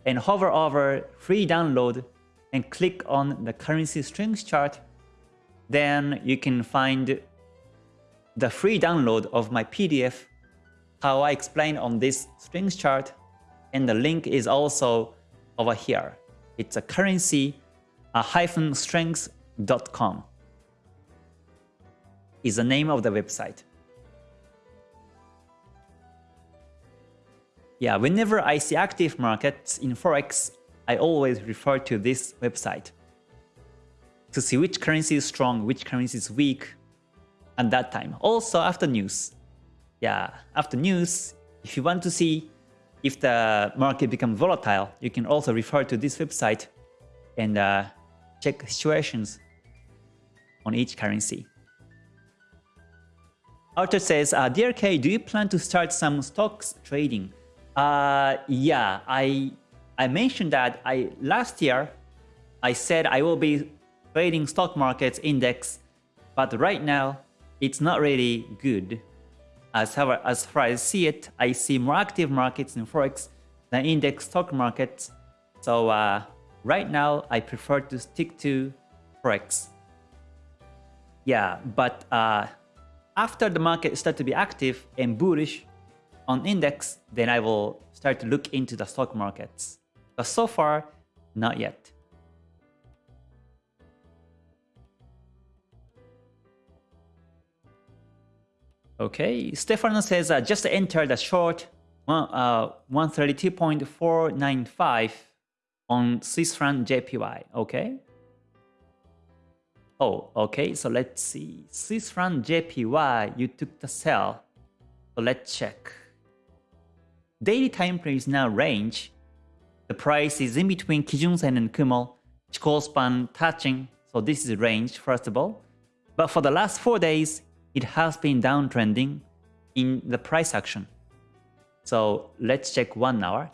Speaker 1: and hover over free download and click on the currency strength chart. Then you can find the free download of my PDF, how I explain on this strength chart. And the link is also over here. It's a currency a hyphen strengths.com is the name of the website. Yeah, whenever I see active markets in Forex, I always refer to this website to see which currency is strong, which currency is weak at that time. Also after news. Yeah, after news, if you want to see if the market becomes volatile, you can also refer to this website and uh, check situations on each currency. Arthur says, uh, DRK, do you plan to start some stocks trading? Uh, yeah, I I mentioned that I last year I said I will be trading stock markets index, but right now it's not really good. As far as far as I see it, I see more active markets in forex than index stock markets. So uh, right now I prefer to stick to forex. Yeah, but uh, after the market start to be active and bullish, on index, then I will start to look into the stock markets. But so far, not yet. Okay, Stefano says I just entered a short uh, uh, one, uh, 132.495 on Swiss franc JPY. Okay. Oh, okay. So let's see. Swiss franc JPY, you took the sell. So let's check. Daily time frame is now range. The price is in between Kijun Sen and Kumo. Chikou span touching. So this is range first of all. But for the last four days, it has been downtrending in the price action. So let's check one hour.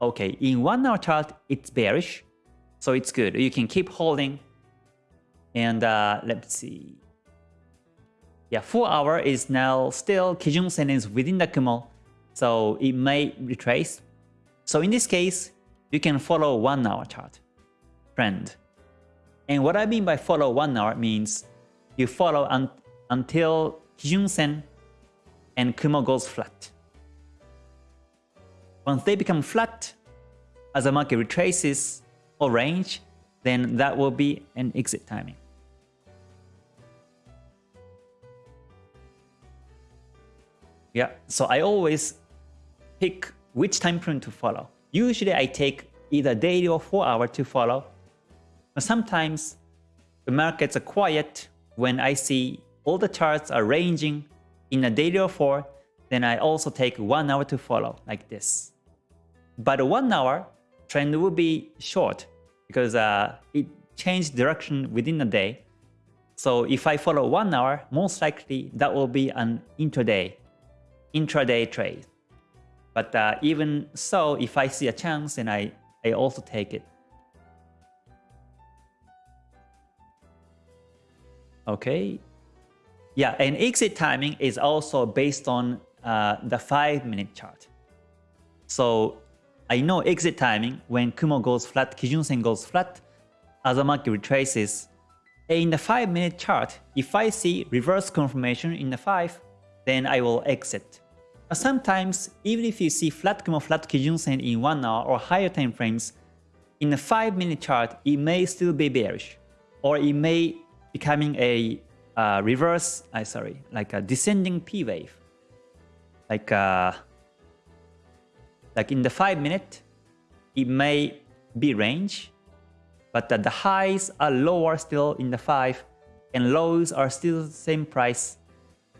Speaker 1: Okay, in one hour chart, it's bearish. So it's good. You can keep holding. And uh, let's see. Yeah, four hour is now still Kijun Sen is within the Kumo. So it may retrace. So in this case, you can follow one hour chart trend. And what I mean by follow one hour means you follow un until Kijun Sen and Kumo goes flat. Once they become flat, as the market retraces or range, then that will be an exit timing. Yeah, so I always pick which time frame to follow. Usually I take either daily or 4 hour to follow. But sometimes the markets are quiet when I see all the charts are ranging in a daily or 4, then I also take 1 hour to follow like this. But 1 hour trend will be short because uh, it changed direction within a day. So if I follow 1 hour, most likely that will be an intraday, intraday trade. But uh, even so, if I see a chance, then I, I also take it. Okay. Yeah, and exit timing is also based on uh, the 5 minute chart. So I know exit timing when Kumo goes flat, Kijun Sen goes flat, market retraces. In the 5 minute chart, if I see reverse confirmation in the 5, then I will exit. Sometimes, even if you see flat Kumo, flat Kijun Sen in 1 hour or higher time frames, in a 5 minute chart, it may still be bearish. Or it may becoming a uh, reverse, I uh, sorry, like a descending P wave. Like uh, like in the 5 minute, it may be range, but the highs are lower still in the 5 and lows are still the same price.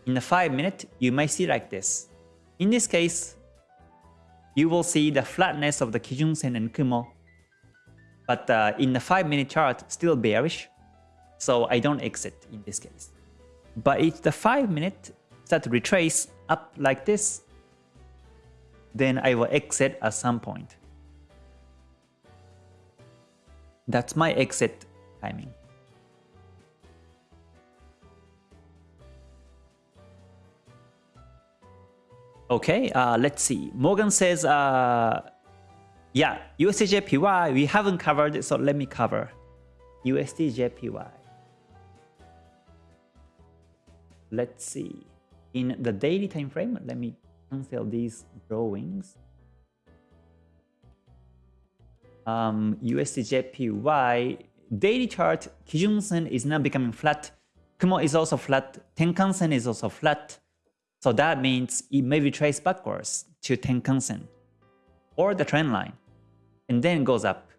Speaker 1: In the 5 minute, you may see like this. In this case, you will see the flatness of the Kijun Sen and Kumo. But uh, in the 5 minute chart, still bearish. So I don't exit in this case. But if the 5 minute start to retrace up like this, then I will exit at some point. That's my exit timing. Okay, uh, let's see. Morgan says, uh, yeah, USDJPY, we haven't covered, it, so let me cover. USDJPY. Let's see. In the daily time frame, let me cancel these drawings. Um, USDJPY daily chart, Kijun Sen is now becoming flat. Kumo is also flat. Tenkan Sen is also flat. So that means it may retrace backwards to Tenkan Sen or the trend line and then goes up.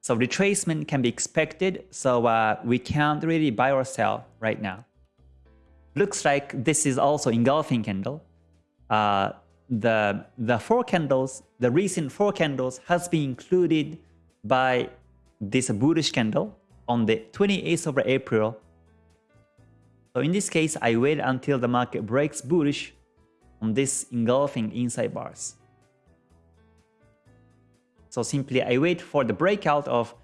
Speaker 1: So retracement can be expected, so uh, we can't really buy or sell right now. Looks like this is also engulfing candle. Uh, the, the four candles, the recent four candles has been included by this bullish candle on the 28th of April. So in this case, I wait until the market breaks bullish on this engulfing inside bars. So simply I wait for the breakout of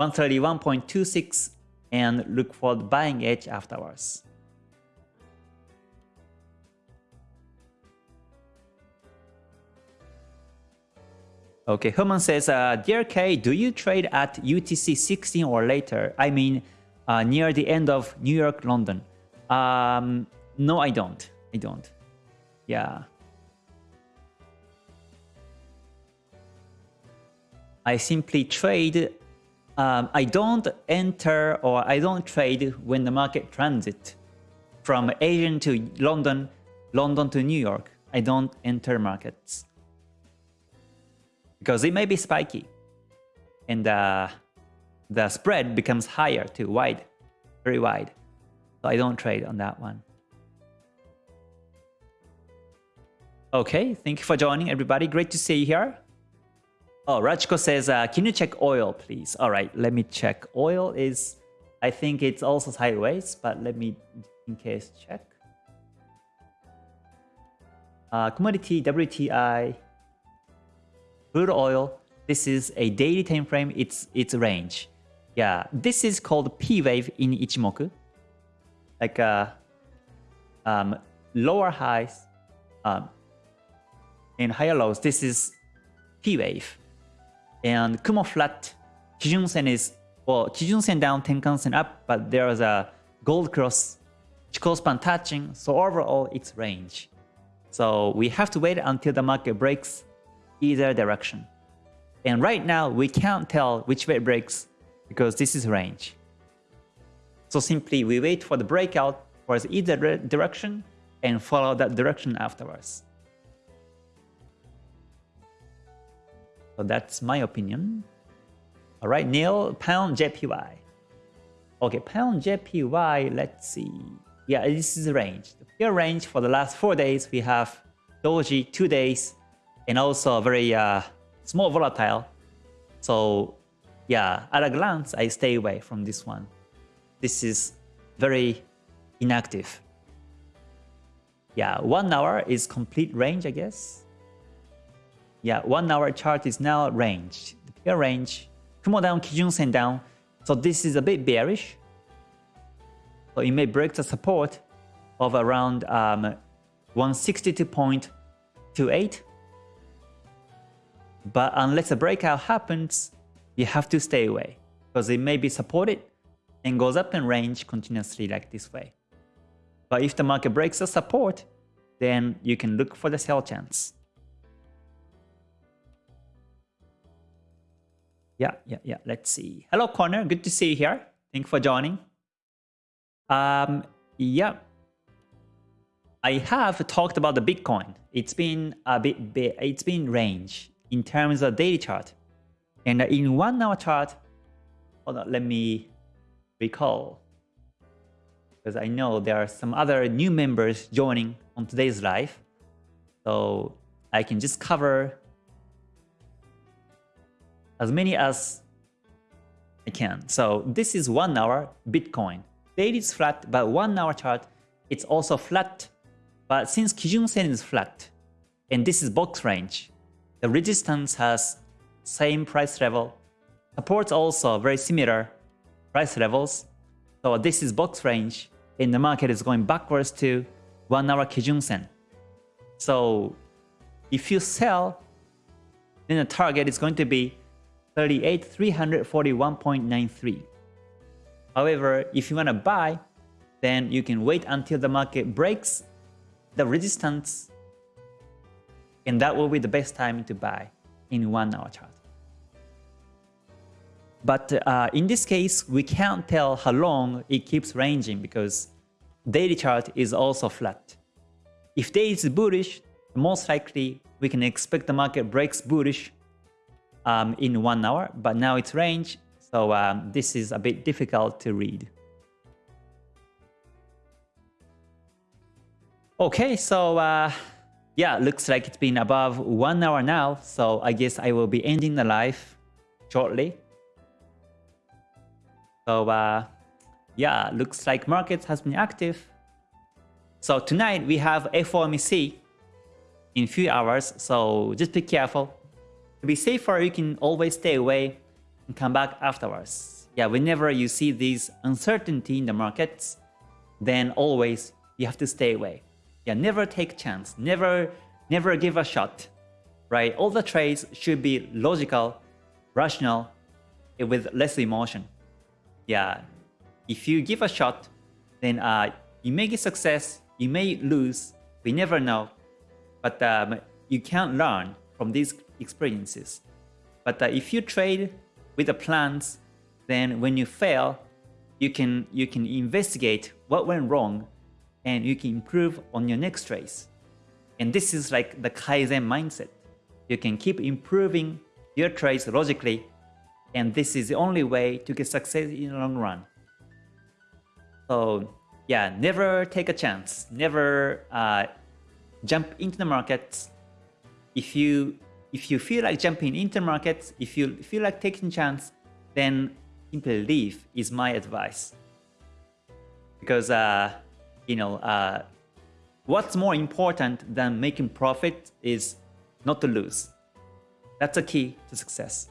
Speaker 1: 131.26 and look for the buying edge afterwards. Okay, Herman says, uh, Dear K, do you trade at UTC 16 or later? I mean, uh, near the end of New York, London. Um, no, I don't. I don't. Yeah. I simply trade. Um, I don't enter or I don't trade when the market transit. from Asian to London, London to New York. I don't enter markets because it may be spiky and uh, the spread becomes higher too, wide, very wide. So I don't trade on that one. Okay, thank you for joining everybody. Great to see you here. Oh, Rachko says, uh, can you check oil, please? All right, let me check. Oil is, I think it's also sideways, but let me, in case, check. Uh, commodity, WTI, crude oil. This is a daily time frame. It's its range. Yeah, this is called P wave in Ichimoku. Like uh, um, lower highs, um, and higher lows, this is P wave. And Kumo flat, Kijun Sen is, well, Kijun Sen down, Tenkan Sen up, but there is a gold cross, Chikou span touching, so overall it's range. So we have to wait until the market breaks either direction. And right now, we can't tell which way it breaks because this is range. So simply we wait for the breakout towards either direction and follow that direction afterwards. So that's my opinion. All right, Neil, pound JPY. Okay, pound JPY, let's see. Yeah, this is the range. The peer range for the last four days, we have Doji two days, and also very uh, small volatile. So yeah, at a glance, I stay away from this one. This is very inactive. Yeah, one hour is complete range, I guess. Yeah, one hour chart is now range. The peer range, Kumo down, Kijun Sen down. So this is a bit bearish. So it may break the support of around um, 162.28. But unless a breakout happens, you have to stay away because it may be supported and goes up in range continuously like this way. But if the market breaks the support, then you can look for the sell chance. Yeah, yeah, yeah. Let's see. Hello, Connor. Good to see you here. Thank you for joining. Um, yeah. I have talked about the Bitcoin. It's been a bit, bit it's been range in terms of daily chart. And in one hour chart, hold on, let me recall. Because I know there are some other new members joining on today's live. So I can just cover as many as I can. So this is one hour Bitcoin. Daily is flat, but one hour chart, it's also flat. But since Kijun Sen is flat, and this is box range, the resistance has same price level. Supports also very similar price levels. So this is box range, and the market is going backwards to one hour Kijun Sen. So if you sell, then the target is going to be 38, 341.93. However, if you want to buy, then you can wait until the market breaks the resistance and that will be the best time to buy in one hour chart. But uh, in this case, we can't tell how long it keeps ranging because daily chart is also flat. If day is bullish, most likely we can expect the market breaks bullish um, in one hour, but now it's range, so um, this is a bit difficult to read. Okay, so uh, yeah, looks like it's been above one hour now, so I guess I will be ending the live shortly. So uh, yeah, looks like market has been active. So tonight we have FOMC in few hours, so just be careful. To be safer, you can always stay away and come back afterwards. Yeah, whenever you see this uncertainty in the markets, then always you have to stay away. Yeah, never take chance. Never, never give a shot. Right? All the trades should be logical, rational, with less emotion. Yeah, if you give a shot, then uh, you may get success, you may lose, we never know. But um, you can learn from these experiences. But uh, if you trade with the plans, then when you fail, you can you can investigate what went wrong and you can improve on your next trades. And this is like the Kaizen mindset. You can keep improving your trades logically, and this is the only way to get success in the long run. So yeah, never take a chance. Never uh, jump into the markets. If you if you feel like jumping into the markets, if you feel like taking chance, then simply leave is my advice. Because uh, you know, uh, what's more important than making profit is not to lose. That's a key to success.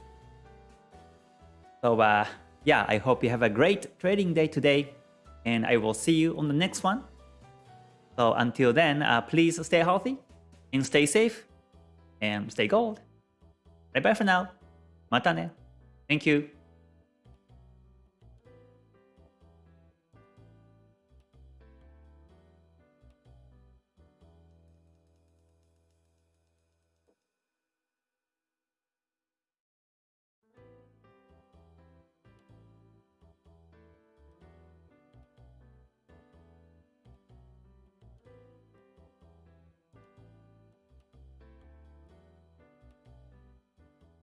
Speaker 1: So uh, yeah, I hope you have a great trading day today and I will see you on the next one. So until then, uh, please stay healthy and stay safe and stay gold. Bye bye for now. Mata ne. Thank you.